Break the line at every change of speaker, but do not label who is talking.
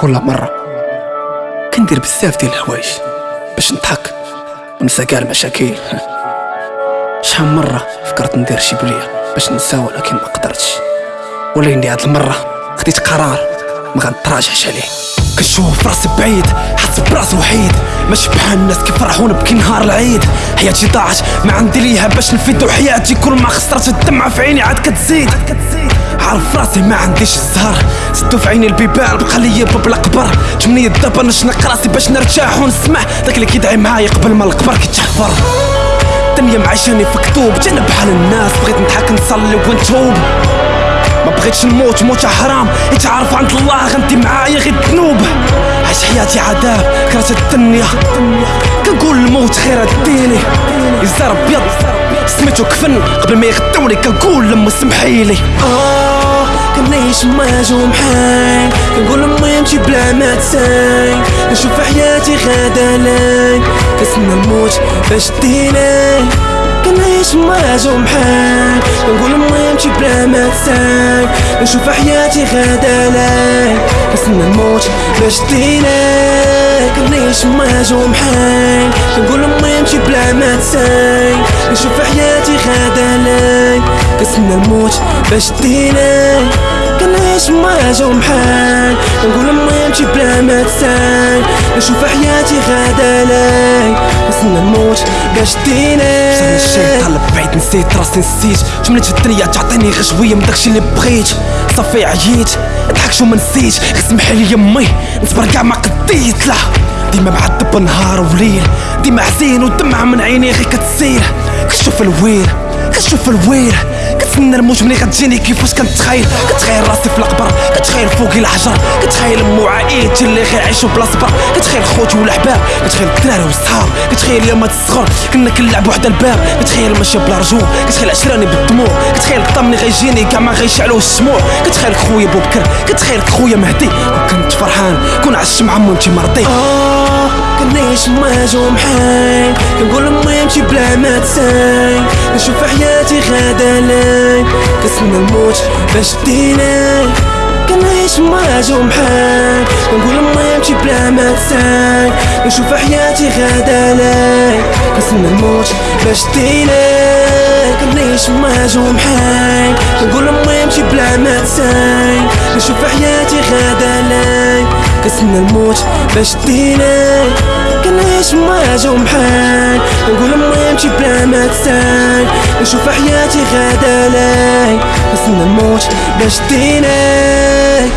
كل مرة. كندير بزاف ديال الحوايج باش نضحك ونسى كاع المشاكل. شحال مرة فكرت ندير شي بلية باش ننسى ولكن ما قدرتش. ولكن هاد المرة خديت قرار ما غنتراجعش عليه. كنشوف راسي بعيد حاسس براسي وحيد. ماشي بحال الناس كيفرحوا نبكي نهار العيد. حياتي ضاعت ما عندي ليها باش نفيدو حياتي. كل ما خسرت الدمعة في عيني عاد كتزيد. عارف راسي ما عنديش الزهر. سدو في عيني البيبان بقى ليا باب القبر تمنية دابا نشنق راسي باش نرتاح ونسمع. داك اللي كيدعي معايا قبل ما القبر كيتحفر الدنيا معيشاني في كتوب جانا بحال الناس. بغيت نضحك نصلي ونتوب. ما بغيتش نموت موت حرام. يتعرف عند الله غنتي معايا غير الذنوب. عيش حياتي عذاب كرهت الدنيا. كنقول الموت خير الديني يزار ابيض سميتو كفن. قبل ما يغدوني كنقول لما سمحيلي.
آه كنعيش مواجه محال كنقول امي امشي بلا ما تساي. نشوف حياتي غادا لاي كنسنى الموت باش ديناي كنعيش مواجه محال كنقول امي امشي بلا ما تساي. نشوف حياتي غادا لاي كنسنى الموت باش ديناي كنعيش مواجه محال كنقول امي امشي بلا ما تساي. نشوف حياتي غادا لاي كنسنى الموت باش ديناي كنعيش مواجه محال نقول امي امشي بلا ما تساي نشوف حياتي غادا لاي نستنى الموت باش
شاني الشي
ديناي
طلب بعيد نسيت راسي نسيت. جملة في الدنيا تعطيني غير شوية من داكشي اللي بغيت. صافي عييت. ضحك شو ما نسيت غير سمحي لي يمي. نصبر كاع ما قديت. لا. ديما معذب نهار وليل. ديما حزين ودمعة من عيني غير كتسيل كتشوف الويل كتشوف الويل كتسنى الموت ملي غتجيني كيفاش كنتخيل. كتخيل راسي في القبر كتخيل فوقي الحجر كتخيل امو عائلتي اللي غير عيشوا بلا صبر كتخيل خوتي والأحباب. كتخيل الدراري والصحاب كتخيل يوم الصغر كنا كنلعبوا وحدة الباب. كتخيل ماشي بلا رجوع. كتخيل عشراني بالدموع. كتخيل الطمني غيجيني كاع ما غيشعلوا الشموع كتخيل خويا بوبكر. كتخيل خويا مهدي. وكنت فرحان. كون عشت مع مونتي مرضي.
آه. كنعيش مواجه محال كنقول امي امشي بلا ما تساي. نشوف حياتي غادا لاي كنسنى الموت باش ديناي كنعيش مواجه محال كنقول امي امشي بلا ما تساي. نشوف حياتي غادا لاي كنسنى الموت باش ديناي كنعيش مواجه محال كنقول امي امشي بلا ما تساي. نشوف حياتي غادا لاي كنسنى الموت باش ديناي كنعيش مواجه محال نقول امي امشي بلا ما تساي نشوف حياتي غادا لاي كنسنى الموت باش ديناي